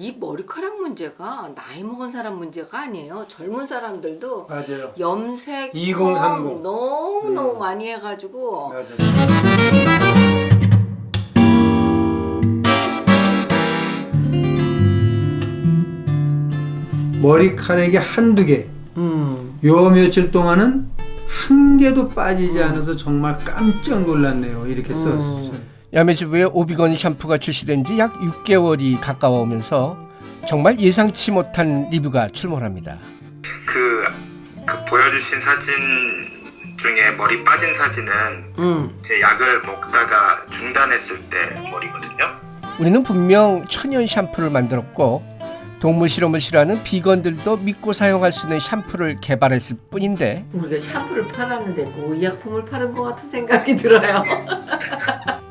이 머리카락 문제가 나이 먹은 사람 문제가 아니에요. 젊은 사람들도 맞아요. 염색, 2030. 펌 너무 너무 음. 많이 해가지고 맞아요. 머리카락이 한두 개, 음. 요 며칠 동안은 한 개도 빠지지 않아서 정말 깜짝 놀랐네요. 이렇게 썼어요. 야매주부의 오비건 샴푸가 출시된 지 약 6개월이 가까워 오면서 정말 예상치 못한 리뷰가 출몰합니다. 그, 그 보여주신 사진 중에 머리 빠진 사진은 음. 제 약을 먹다가 중단했을 때 머리거든요. 우리는 분명 천연 샴푸를 만들었고 동물 실험을 싫어하는 비건들도 믿고 사용할 수 있는 샴푸를 개발했을 뿐인데 우리가 샴푸를 팔았는데 그 의약품을 파는 것 같은 생각이 들어요.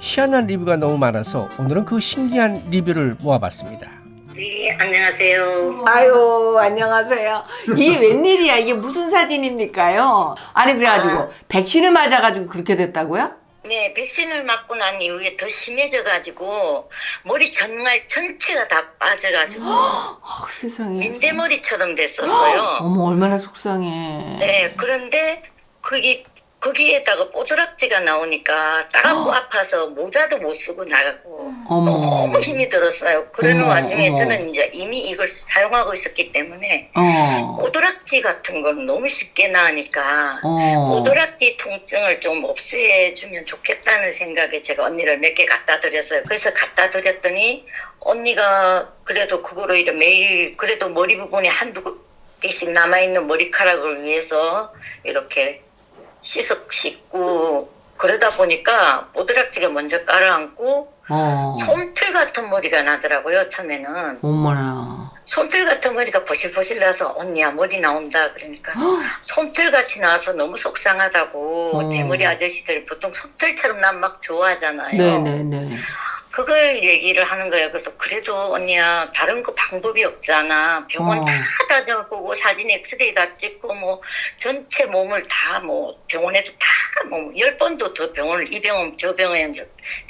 희한한 리뷰가 너무 많아서 오늘은 그 신기한 리뷰를 모아봤습니다. 네, 안녕하세요. 아유 안녕하세요. 이게 웬일이야? 이게 무슨 사진입니까요? 아니 그래가지고 백신을 맞아가지고 그렇게 됐다고요? 네, 백신을 맞고 난 이후에 더 심해져가지고 머리 정말 전체가 다 빠져가지고 아, 세상에. 민대머리처럼 됐었어요. 어머 얼마나 속상해. 네, 그런데 그게 거기에다가 뽀드락지가 나오니까 따갑고 아파서 모자도 못 쓰고 나가고 어머. 너무 힘이 들었어요. 그러는 어머, 와중에 어머. 저는 이제 이미 이걸 사용하고 있었기 때문에 어. 뽀드락지 같은 건 너무 쉽게 나으니까 어. 오도락지 통증을 좀 없애주면 좋겠다는 생각에 제가 언니를 몇 개 갖다 드렸어요. 그래서 갖다 드렸더니 언니가 그래도 그거로 이래 매일 그래도 머리 부분에 한두 개씩 남아있는 머리카락을 위해서 이렇게 씻어 씻고 그러다 보니까 오도락지가 먼저 깔아앉고 어. 솜틀 같은 머리가 나더라고요 처음에는 어머나. 솜틀 같은 머리가 보실보실 나서 언니야 머리 나온다 그러니까 솜틀 같이 나와서 너무 속상하다고 어. 대머리 아저씨들이 보통 솜틀처럼 난 막 좋아하잖아요. 네네네. 그걸 얘기를 하는 거예요. 그래서 그래도 언니야 다른 거 방법이 없잖아. 병원 어. 다 다녀보고 사진 엑스레이 다 찍고 뭐 전체 몸을 다 뭐 병원에서 다뭐열 번도 더 병원을 이 병원 저 병원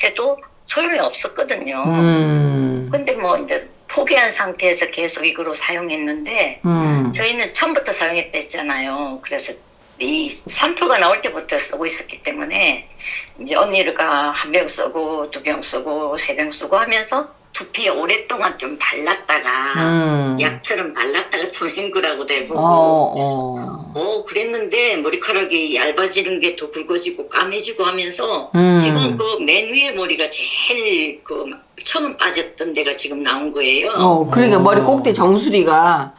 해도 소용이 없었거든요. 음. 근데 뭐 이제 포기한 상태에서 계속 이거로 사용했는데 음. 저희는 처음부터 사용했다 했잖아요. 그래서 이 샴푸가 나올 때부터 쓰고 있었기 때문에 이제 언니가 한 병 쓰고 두 병 쓰고 세 병 쓰고 하면서 두피에 오랫동안 좀 발랐다가 음. 약처럼 발랐다가 좀 헹구라고 되고 어, 어. 어 그랬는데 머리카락이 얇아지는 게 더 굵어지고 까매지고 하면서 음. 지금 그 맨 위에 머리가 제일 그 처음 빠졌던 데가 지금 나온 거예요. 어, 그러니까 머리 꼭대 정수리가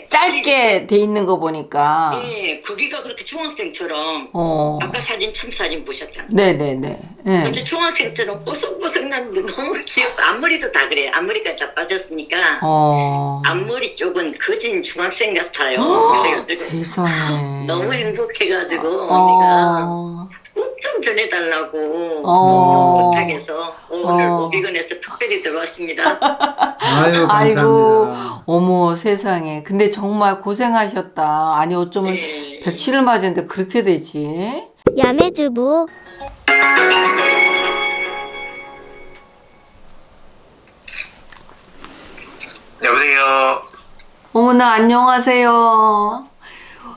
예, 짧게 돼 있는 거 보니까. 예, 거기가 그렇게 중학생처럼 어. 아까 사진 첫 사진 보셨잖아요. 네네네. 예. 근데 중학생처럼 뽀송뽀송 나는데 너무 귀엽고 앞머리도 다 그래요. 앞머리가 다 빠졌으니까 어. 앞머리 쪽은 거진 중학생 같아요. 그래가지고 세상에. 너무 행복해가지고 언니가 어. 꼭 좀 전해달라고 어. 부탁해서 오늘 어. 오비건에서 특별히 들어왔습니다. 아유 아이고, 감사합니다. 어머 세상에. 근데 정말 고생하셨다. 아니 어쩌면 네. 백신을 맞았는데 그렇게 되지? 야매주부 여보세요. 어머나 안녕하세요.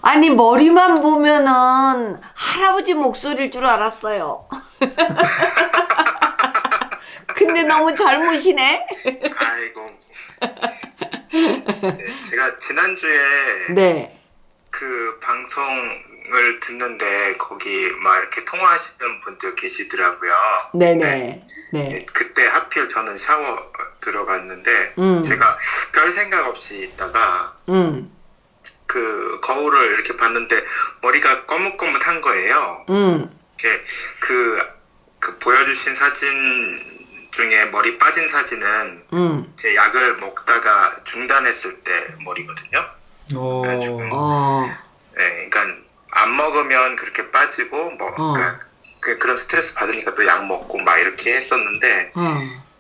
아니 머리만 보면은 할아버지 목소리일 줄 알았어요. 근데 너무 젊으시네. 아이고. 네, 제가 지난주에 네. 그 방송을 듣는데 거기 막 이렇게 통화하시는 분들 계시더라고요. 네네. 네. 네, 그때 하필 저는 샤워 들어갔는데 음. 제가 별 생각 없이 있다가 음. 그 거울을 이렇게 봤는데 머리가 거뭇거뭇한 거예요. 음. 이렇게 그, 그 보여주신 사진 중에 머리 빠진 사진은 음. 제 약을 먹다가 중단했을 때 머리거든요. 오. 어. 네, 그러니까 안 먹으면 그렇게 빠지고 뭐 어. 그러니까 그, 그런 스트레스 받으니까 또 약 먹고 막 이렇게 했었는데 어.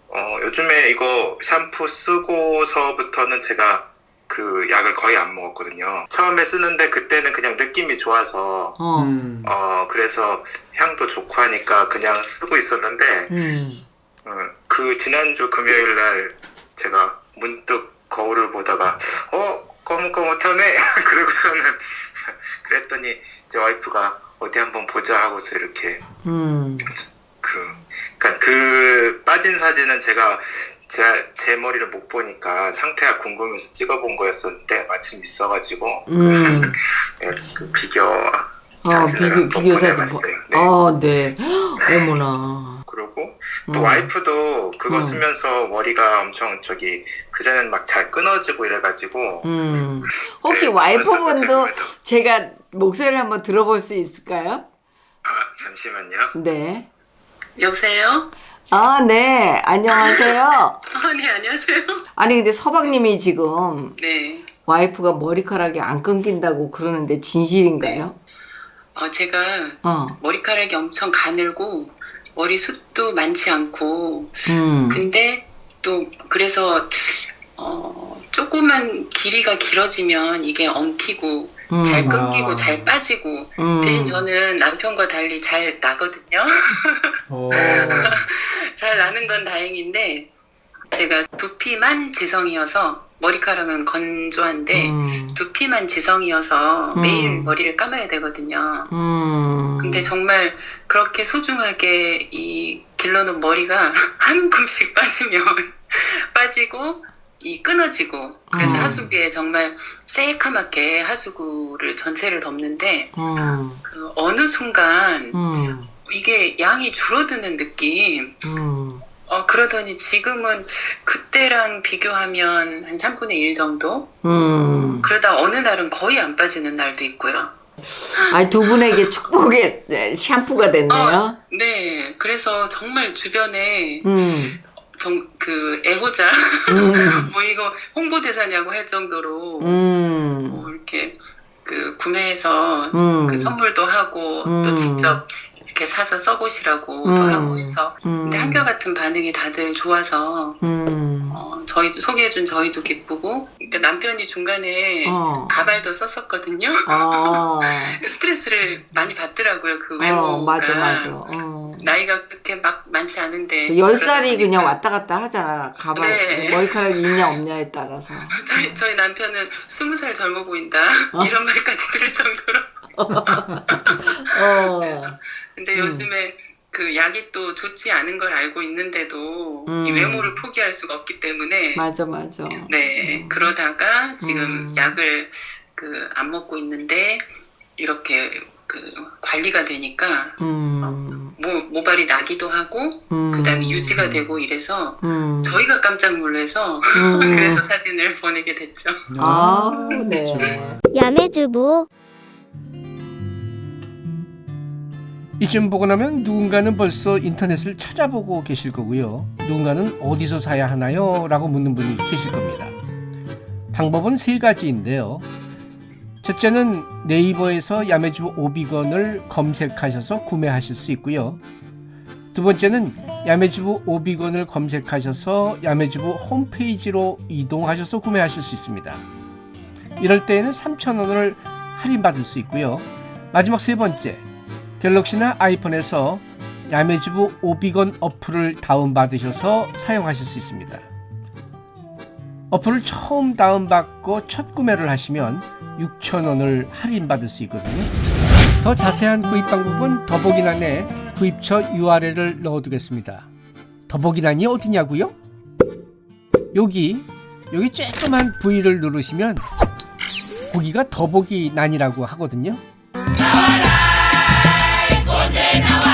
어, 요즘에 이거 샴푸 쓰고서부터는 제가 그 약을 거의 안 먹었거든요. 처음에 쓰는데 그때는 그냥 느낌이 좋아서 어, 음. 어 그래서 향도 좋고 하니까 그냥 쓰고 있었는데 음. 어, 그 지난주 금요일 날 제가 문득 거울을 보다가 어 거뭇거뭇하네 그러고서는 그랬더니 제 와이프가 어디 한번 보자 하고서 이렇게 음. 그 그러니까 그 빠진 사진은 제가 제, 제 머리를 못 보니까 상태가 궁금해서 찍어본 거였었는데 마침 있어가지고 음. 네, 그 비교 어, 사진을 비교, 비교 사진. 보내봤어요. 네. 아, 네. 어머나. 그리고 또 음. 와이프도 그거 음. 쓰면서 머리가 엄청 저기 그전엔 막 잘 끊어지고 이래가지고 음. 혹시 네, 와이프분도 제가 목소리를 한번 들어볼 수 있을까요? 아 잠시만요. 네. 여보세요? 아, 네. 안녕하세요. 아, 네, 안녕하세요. 아니, 근데 서방님이 지금 네. 와이프가 머리카락이 안 끊긴다고 그러는데 진실인가요? 어, 제가 어. 머리카락이 엄청 가늘고, 머리숱도 많지 않고, 음. 근데 또, 그래서, 어, 조그만 길이가 길어지면 이게 엉키고, 음. 잘 끊기고, 아. 잘 빠지고, 음. 대신 저는 남편과 달리 잘 나거든요. 어, 잘 나는 건 다행인데, 제가 두피만 지성이어서, 머리카락은 건조한데, 음. 두피만 지성이어서 음. 매일 머리를 감아야 되거든요. 음. 근데 정말 그렇게 소중하게 이 길러놓은 머리가 한 움큼씩 빠지면 빠지고 이 끊어지고 그래서 음. 하수구에 정말 새카맣게 하수구를 전체를 덮는데 음. 그 어느 순간 음. 이게 양이 줄어드는 느낌 음. 어 그러더니 지금은 그때랑 비교하면 한 3분의 1 정도 음. 그러다 어느 날은 거의 안 빠지는 날도 있고요 아니, 두 분에게 축복의 네, 샴푸가 됐네요. 네 그래서 정말 주변에 음. 정, 그 애호자 음. 뭐 이거 홍보대사냐고 할 정도로 음. 뭐 이렇게 그 구매해서 음. 그 선물도 하고 음. 또 직접 이렇게 사서 써보시라고 도 음. 하고 해서 음. 근데 한결같은 반응이 다들 좋아서 음. 어, 저희도 소개해준 저희도 기쁘고 그러니까 남편이 중간에 어. 가발도 썼었거든요 어. 스트레스를 많이 받더라고요 그 외모가 어, 맞아, 맞아. 어. 나이가 그렇게 막 많지 않은데 그열 살이 그러다 그냥 보니까 왔다 갔다 하잖아. 가발, 네. 머리카락이 있냐 없냐에 따라서. 저희, 저희 남편은 스무 살 젊어 보인다 어. 이런 말까지 들을 정도로 어. 근데 음. 요즘에 그 약이 또 좋지 않은 걸 알고 있는데도 음. 이 외모를 포기할 수가 없기 때문에 맞아, 맞아. 네 그러다가 지금 음. 약을 그 안 먹고 있는데 이렇게 그 관리가 되니까 음. 모, 모발이 나기도 하고 음. 그다음에 유지가 되고 이래서 음. 저희가 깜짝 놀라서 음. 그래서 사진을 보내게 됐죠. 아, 그렇죠. 네. 야매주부 이쯤 보고 나면 누군가는 벌써 인터넷을 찾아보고 계실 거고요. 누군가는 어디서 사야 하나요? 라고 묻는 분이 계실 겁니다. 방법은 세 가지인데요. 첫째는 네이버에서 야매주부 오비건을 검색하셔서 구매하실 수 있고요. 두 번째는 야매주부 오비건을 검색하셔서 야매주부 홈페이지로 이동하셔서 구매하실 수 있습니다. 이럴 때에는 3,000원을 할인받을 수 있고요. 마지막 세 번째, 갤럭시나 아이폰에서 야매주부 오비건 어플을 다운받으셔서 사용하실 수 있습니다. 어플을 처음 다운받고 첫 구매를 하시면 6,000원을 할인받을 수 있거든요. 더 자세한 구입 방법은 더보기란에 구입처 URL을 넣어두겠습니다. 더보기란이 어디냐고요? 여기 여기 쬐끄만 V를 누르시면 거기가 더보기란이라고 하거든요. buena